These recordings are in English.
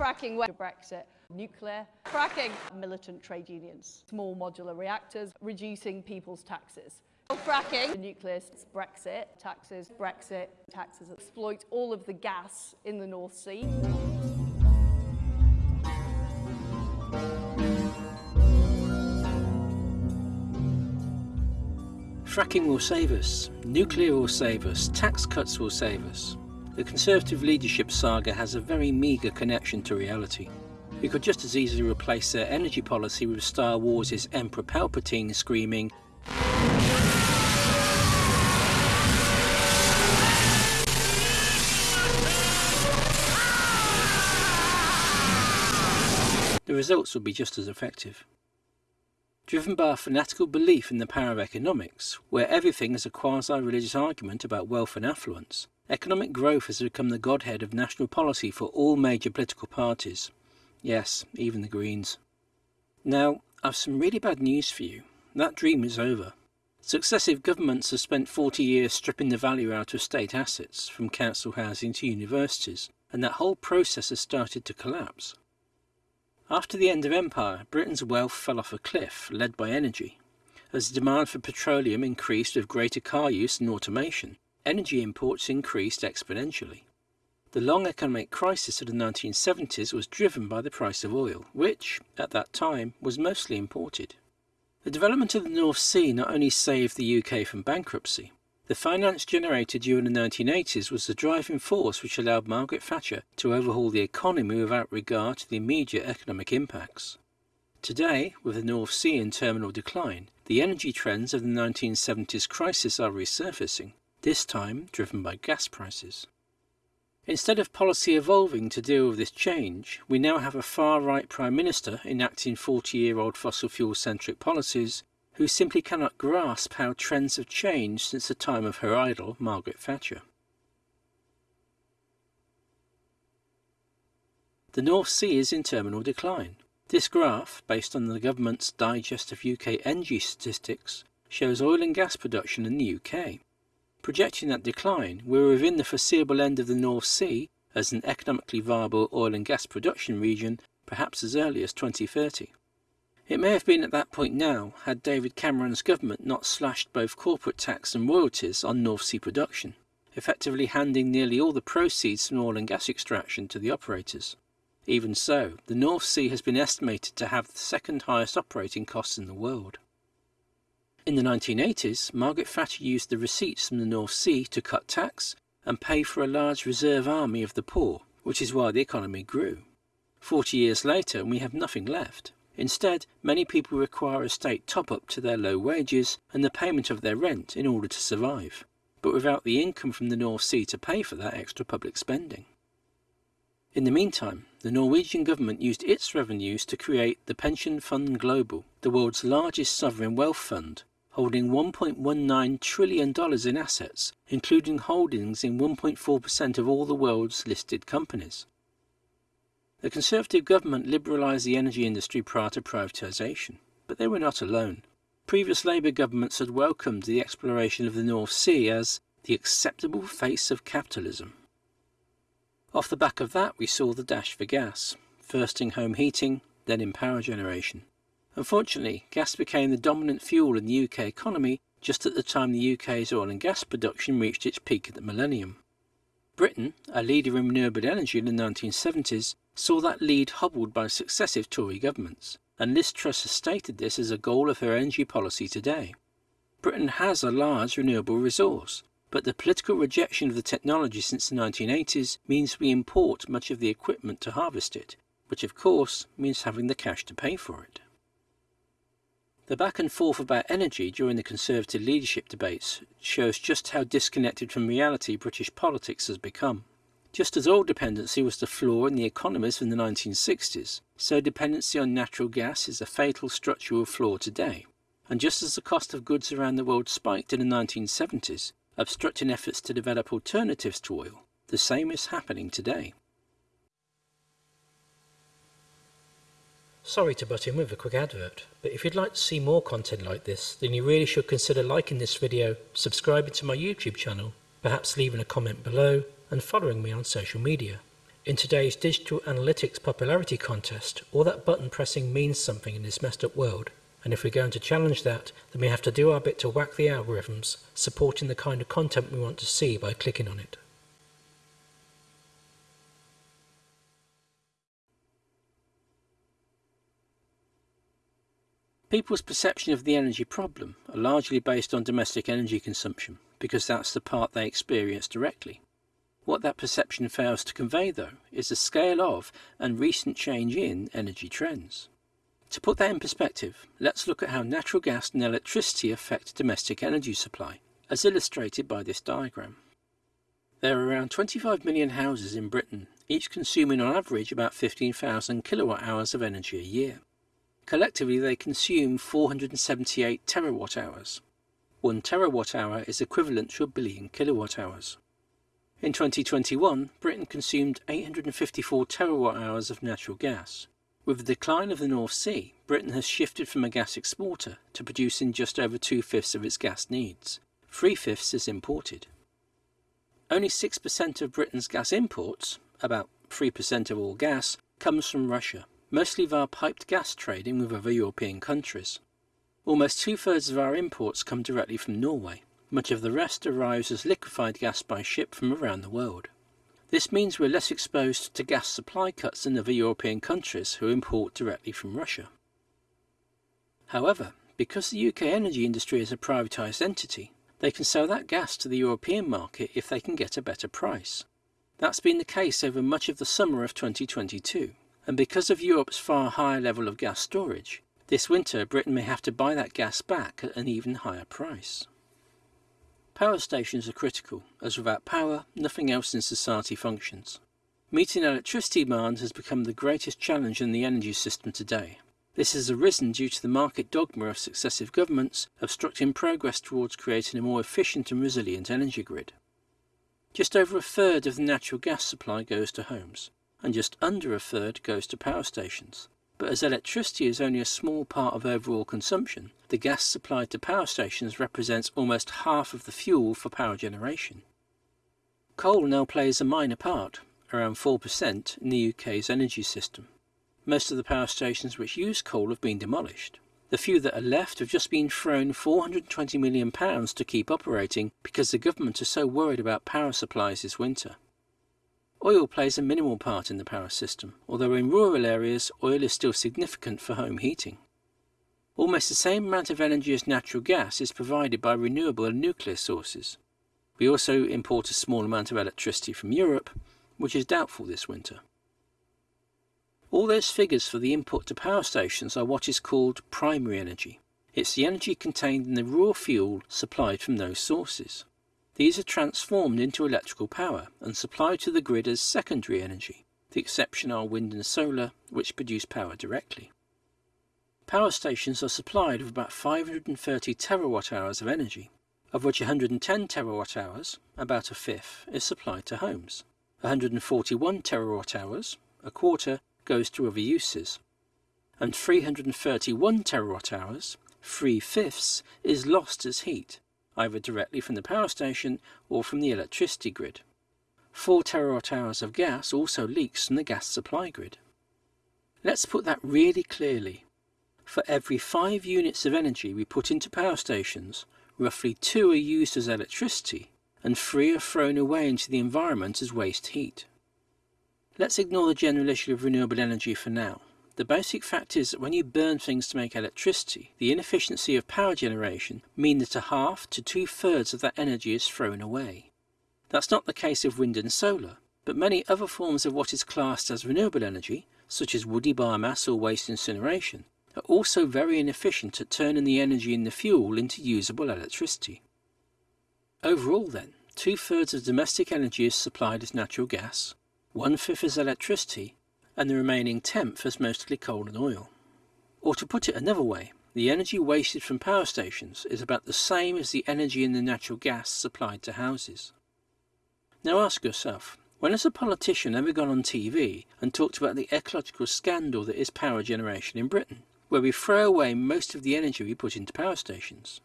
fracking to Brexit, nuclear, fracking, militant trade unions, small modular reactors, reducing people's taxes. Fracking, nuclear, Brexit, taxes, Brexit, taxes exploit all of the gas in the North Sea. Fracking will save us, nuclear will save us, tax cuts will save us. The Conservative leadership saga has a very meagre connection to reality. We could just as easily replace their energy policy with Star Wars' Emperor Palpatine screaming, The results would be just as effective driven by a fanatical belief in the power of economics, where everything is a quasi-religious argument about wealth and affluence. Economic growth has become the godhead of national policy for all major political parties. Yes, even the Greens. Now, I've some really bad news for you. That dream is over. Successive governments have spent 40 years stripping the value out of state assets, from council housing to universities, and that whole process has started to collapse. After the end of empire, Britain's wealth fell off a cliff, led by energy. As demand for petroleum increased with greater car use and automation, energy imports increased exponentially. The long economic crisis of the 1970s was driven by the price of oil, which, at that time, was mostly imported. The development of the North Sea not only saved the UK from bankruptcy, the finance generated during the 1980s was the driving force which allowed Margaret Thatcher to overhaul the economy without regard to the immediate economic impacts. Today, with the North Sea in terminal decline, the energy trends of the 1970s crisis are resurfacing, this time driven by gas prices. Instead of policy evolving to deal with this change, we now have a far-right Prime Minister enacting 40-year-old fossil fuel-centric policies who simply cannot grasp how trends have changed since the time of her idol, Margaret Thatcher. The North Sea is in terminal decline. This graph, based on the government's digest of UK energy statistics, shows oil and gas production in the UK. Projecting that decline, we're within the foreseeable end of the North Sea as an economically viable oil and gas production region perhaps as early as 2030. It may have been at that point now had David Cameron's government not slashed both corporate tax and royalties on North Sea production, effectively handing nearly all the proceeds from oil and gas extraction to the operators. Even so, the North Sea has been estimated to have the second highest operating costs in the world. In the 1980s, Margaret Thatcher used the receipts from the North Sea to cut tax and pay for a large reserve army of the poor, which is why the economy grew. Forty years later, we have nothing left. Instead, many people require a state top-up to their low wages and the payment of their rent in order to survive, but without the income from the North Sea to pay for that extra public spending. In the meantime, the Norwegian government used its revenues to create the Pension Fund Global, the world's largest sovereign wealth fund, holding $1.19 trillion in assets, including holdings in 1.4% of all the world's listed companies. The Conservative government liberalised the energy industry prior to privatisation, but they were not alone. Previous Labour governments had welcomed the exploration of the North Sea as the acceptable face of capitalism. Off the back of that we saw the dash for gas, first in home heating, then in power generation. Unfortunately, gas became the dominant fuel in the UK economy just at the time the UK's oil and gas production reached its peak at the millennium. Britain, a leader in renewable energy in the 1970s, saw that lead hobbled by successive Tory governments, and Liz Truss has stated this as a goal of her energy policy today. Britain has a large renewable resource, but the political rejection of the technology since the 1980s means we import much of the equipment to harvest it, which of course means having the cash to pay for it. The back and forth about energy during the Conservative leadership debates shows just how disconnected from reality British politics has become. Just as oil dependency was the flaw in the economies in the 1960s, so dependency on natural gas is a fatal structural flaw today. And just as the cost of goods around the world spiked in the 1970s, obstructing efforts to develop alternatives to oil, the same is happening today. Sorry to butt in with a quick advert, but if you'd like to see more content like this, then you really should consider liking this video, subscribing to my YouTube channel, perhaps leaving a comment below, and following me on social media. In today's digital analytics popularity contest, all that button pressing means something in this messed up world, and if we're going to challenge that, then we have to do our bit to whack the algorithms, supporting the kind of content we want to see by clicking on it. People's perception of the energy problem are largely based on domestic energy consumption, because that's the part they experience directly. What that perception fails to convey, though, is the scale of and recent change in energy trends. To put that in perspective, let's look at how natural gas and electricity affect domestic energy supply, as illustrated by this diagram. There are around 25 million houses in Britain, each consuming on average about 15,000 kilowatt hours of energy a year. Collectively they consume 478 terawatt hours. One terawatt hour is equivalent to a billion kilowatt hours. In 2021, Britain consumed 854 terawatt hours of natural gas. With the decline of the North Sea, Britain has shifted from a gas exporter to producing just over two-fifths of its gas needs. Three-fifths is imported. Only 6% of Britain's gas imports, about 3% of all gas, comes from Russia mostly via piped gas trading with other European countries. Almost two-thirds of our imports come directly from Norway. Much of the rest arrives as liquefied gas by ship from around the world. This means we're less exposed to gas supply cuts than other European countries who import directly from Russia. However, because the UK energy industry is a privatised entity, they can sell that gas to the European market if they can get a better price. That's been the case over much of the summer of 2022 and because of Europe's far higher level of gas storage, this winter Britain may have to buy that gas back at an even higher price. Power stations are critical, as without power, nothing else in society functions. Meeting electricity demand has become the greatest challenge in the energy system today. This has arisen due to the market dogma of successive governments obstructing progress towards creating a more efficient and resilient energy grid. Just over a third of the natural gas supply goes to homes, and just under a third goes to power stations. But as electricity is only a small part of overall consumption, the gas supplied to power stations represents almost half of the fuel for power generation. Coal now plays a minor part, around 4%, in the UK's energy system. Most of the power stations which use coal have been demolished. The few that are left have just been thrown £420 million to keep operating because the government is so worried about power supplies this winter. Oil plays a minimal part in the power system, although in rural areas oil is still significant for home heating. Almost the same amount of energy as natural gas is provided by renewable and nuclear sources. We also import a small amount of electricity from Europe, which is doubtful this winter. All those figures for the input to power stations are what is called primary energy. It's the energy contained in the raw fuel supplied from those sources. These are transformed into electrical power and supplied to the grid as secondary energy. The exception are wind and solar, which produce power directly. Power stations are supplied with about 530 terawatt hours of energy, of which 110 terawatt hours, about a fifth, is supplied to homes. 141 terawatt hours, a quarter, goes to other uses. And 331 terawatt hours, three fifths, is lost as heat, either directly from the power station or from the electricity grid. 4 terawatt hours of gas also leaks from the gas supply grid. Let's put that really clearly. For every 5 units of energy we put into power stations, roughly 2 are used as electricity and 3 are thrown away into the environment as waste heat. Let's ignore the general issue of renewable energy for now. The basic fact is that when you burn things to make electricity, the inefficiency of power generation mean that a half to two-thirds of that energy is thrown away. That's not the case of wind and solar, but many other forms of what is classed as renewable energy, such as woody biomass or waste incineration, are also very inefficient at turning the energy in the fuel into usable electricity. Overall then, two-thirds of domestic energy is supplied as natural gas, one-fifth as electricity, and the remaining tenth as mostly coal and oil. Or to put it another way, the energy wasted from power stations is about the same as the energy in the natural gas supplied to houses. Now ask yourself, when has a politician ever gone on TV and talked about the ecological scandal that is power generation in Britain, where we throw away most of the energy we put into power stations?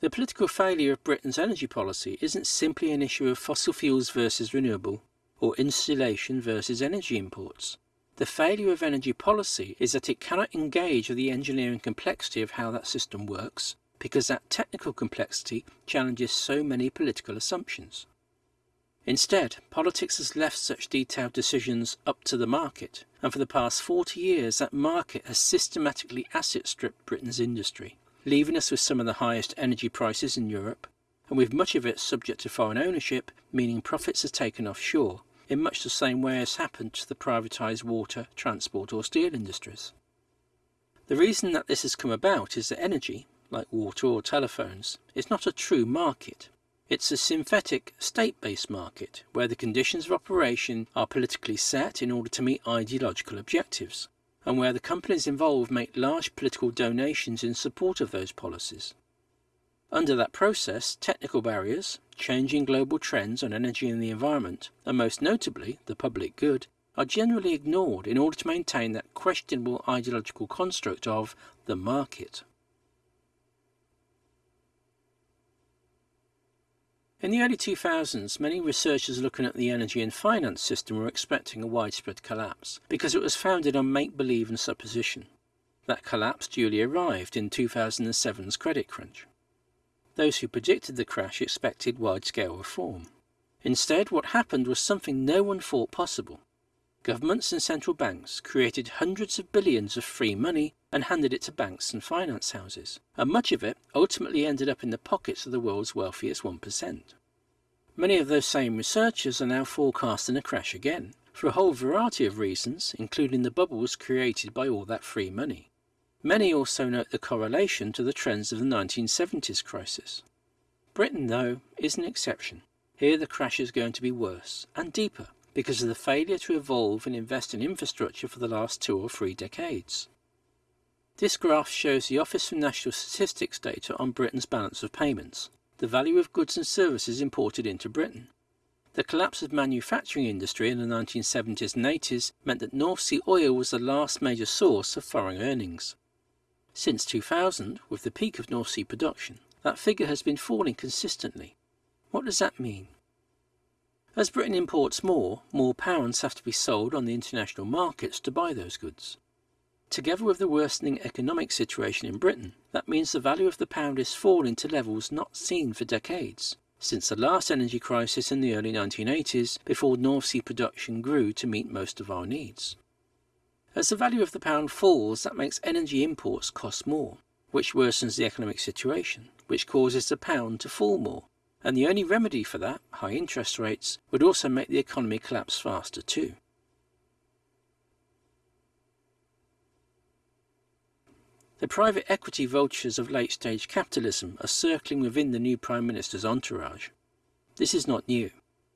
The political failure of Britain's energy policy isn't simply an issue of fossil fuels versus renewable, or insulation versus energy imports. The failure of energy policy is that it cannot engage with the engineering complexity of how that system works because that technical complexity challenges so many political assumptions. Instead, politics has left such detailed decisions up to the market, and for the past 40 years that market has systematically asset stripped Britain's industry, leaving us with some of the highest energy prices in Europe, and with much of it subject to foreign ownership, meaning profits are taken offshore, in much the same way as happened to the privatised water, transport or steel industries. The reason that this has come about is that energy, like water or telephones, is not a true market. It's a synthetic, state-based market, where the conditions of operation are politically set in order to meet ideological objectives, and where the companies involved make large political donations in support of those policies. Under that process, technical barriers, changing global trends on energy and the environment, and most notably the public good, are generally ignored in order to maintain that questionable ideological construct of the market. In the early 2000s, many researchers looking at the energy and finance system were expecting a widespread collapse because it was founded on make-believe and supposition. That collapse duly arrived in 2007's credit crunch. Those who predicted the crash expected wide-scale reform. Instead, what happened was something no one thought possible. Governments and central banks created hundreds of billions of free money and handed it to banks and finance houses, and much of it ultimately ended up in the pockets of the world's wealthiest 1%. Many of those same researchers are now forecasting a crash again, for a whole variety of reasons, including the bubbles created by all that free money. Many also note the correlation to the trends of the 1970s crisis. Britain, though, is an exception. Here the crash is going to be worse and deeper because of the failure to evolve and invest in infrastructure for the last two or three decades. This graph shows the Office for National Statistics data on Britain's balance of payments, the value of goods and services imported into Britain. The collapse of manufacturing industry in the 1970s and 80s meant that North Sea oil was the last major source of foreign earnings. Since 2000, with the peak of North Sea production, that figure has been falling consistently. What does that mean? As Britain imports more, more pounds have to be sold on the international markets to buy those goods. Together with the worsening economic situation in Britain, that means the value of the pound is falling to levels not seen for decades, since the last energy crisis in the early 1980s before North Sea production grew to meet most of our needs. As the value of the pound falls, that makes energy imports cost more, which worsens the economic situation, which causes the pound to fall more. And the only remedy for that, high interest rates, would also make the economy collapse faster too. The private equity vultures of late-stage capitalism are circling within the new Prime Minister's entourage. This is not new.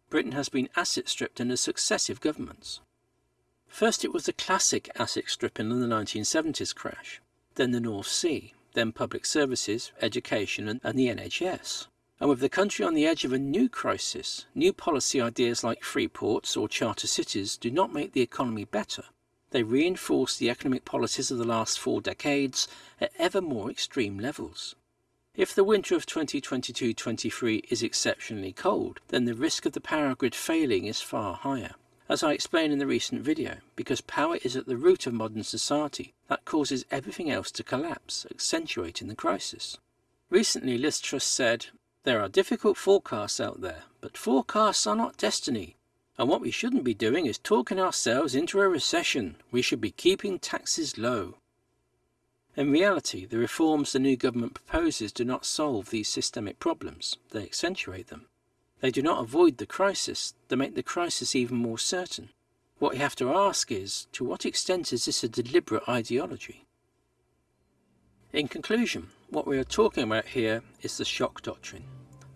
Britain has been asset stripped under successive governments. First it was the classic asset stripping in the 1970s crash, then the North Sea, then public services, education and, and the NHS. And with the country on the edge of a new crisis, new policy ideas like free ports or charter cities do not make the economy better. They reinforce the economic policies of the last four decades at ever more extreme levels. If the winter of 2022-23 is exceptionally cold, then the risk of the power grid failing is far higher as I explained in the recent video, because power is at the root of modern society, that causes everything else to collapse, accentuating the crisis. Recently Liz Truss said, There are difficult forecasts out there, but forecasts are not destiny. And what we shouldn't be doing is talking ourselves into a recession. We should be keeping taxes low. In reality, the reforms the new government proposes do not solve these systemic problems, they accentuate them. They do not avoid the crisis, they make the crisis even more certain. What you have to ask is, to what extent is this a deliberate ideology? In conclusion, what we are talking about here is the shock doctrine,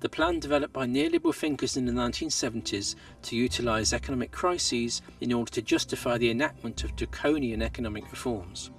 the plan developed by neoliberal thinkers in the 1970s to utilise economic crises in order to justify the enactment of draconian economic reforms.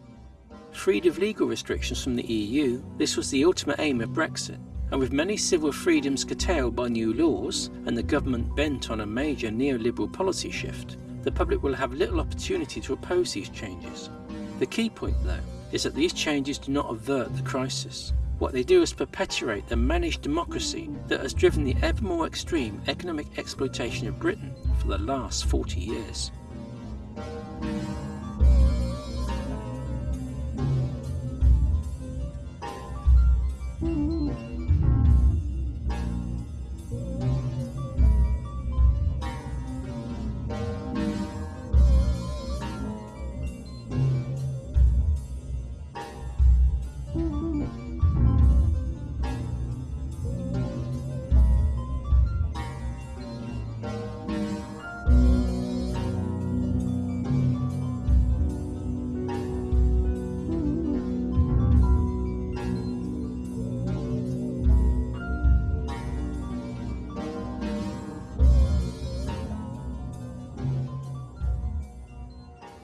Freed of legal restrictions from the EU, this was the ultimate aim of Brexit, and with many civil freedoms curtailed by new laws and the government bent on a major neoliberal policy shift, the public will have little opportunity to oppose these changes. The key point, though, is that these changes do not avert the crisis. What they do is perpetuate the managed democracy that has driven the ever more extreme economic exploitation of Britain for the last 40 years.